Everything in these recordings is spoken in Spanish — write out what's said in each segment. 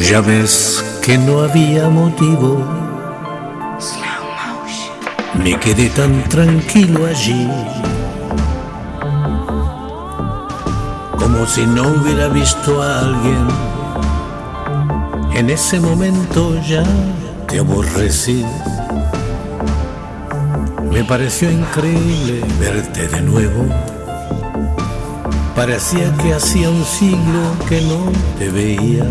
Ya ves que no había motivo. Me quedé tan tranquilo allí. Como si no hubiera visto a alguien. En ese momento ya te aborrecí. Me pareció increíble verte de nuevo. Parecía que hacía un siglo que no te veía.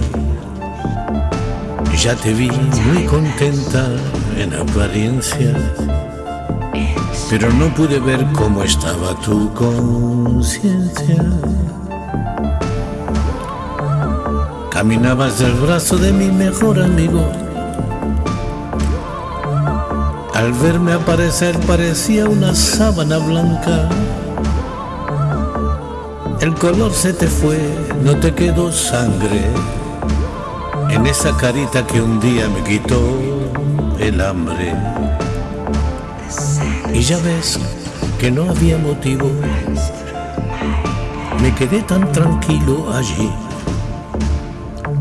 Ya te vi muy contenta en apariencia, pero no pude ver cómo estaba tu conciencia. Caminabas del brazo de mi mejor amigo. Al verme aparecer parecía una sábana blanca. El color se te fue, no te quedó sangre en esa carita que un día me quitó el hambre. Y ya ves que no había motivo. Me quedé tan tranquilo allí,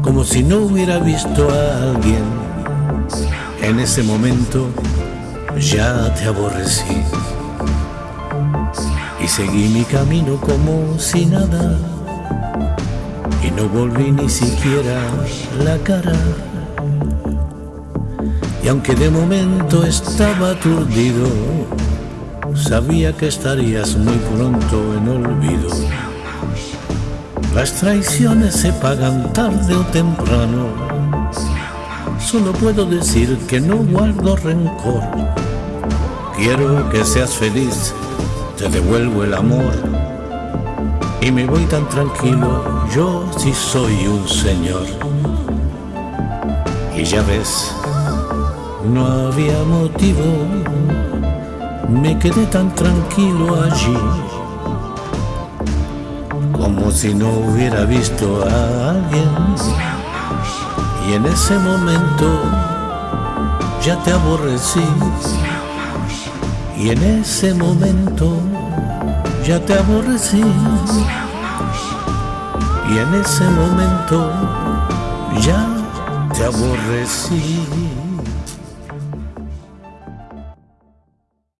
como si no hubiera visto a alguien. En ese momento ya te aborrecí y seguí mi camino como si nada no volví ni siquiera la cara. Y aunque de momento estaba aturdido, sabía que estarías muy pronto en olvido. Las traiciones se pagan tarde o temprano. Solo puedo decir que no guardo rencor. Quiero que seas feliz, te devuelvo el amor y me voy tan tranquilo, yo sí soy un señor. Y ya ves, no había motivo, me quedé tan tranquilo allí, como si no hubiera visto a alguien. Y en ese momento ya te aborrecí, y en ese momento ya te aborrecí. Y en ese momento ya te aborrecí.